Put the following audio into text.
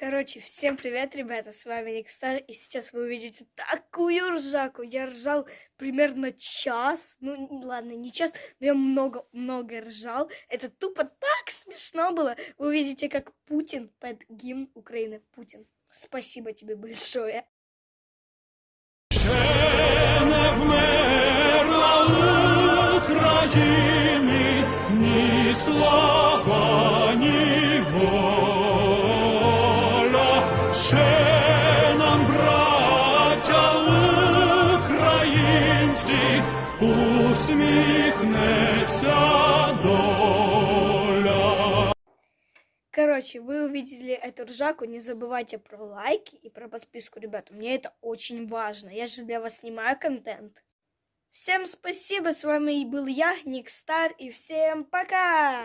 Короче, всем привет, ребята, с вами Никстар, и сейчас вы увидите такую ржаку. Я ржал примерно час, ну ладно, не час, но я много-много ржал. Это тупо так смешно было. Вы увидите, как Путин под гимн Украины. Путин, спасибо тебе большое. не вмерла воля. Ще нам, браття українці, усміхнеться доля. Короче, вы увидели эту ржаку, не забывайте про лайки и про подписку, ребята. Мне это очень важно. Я же для вас снимаю контент. Всем спасибо, с вами был я, Никстар, и всем пока!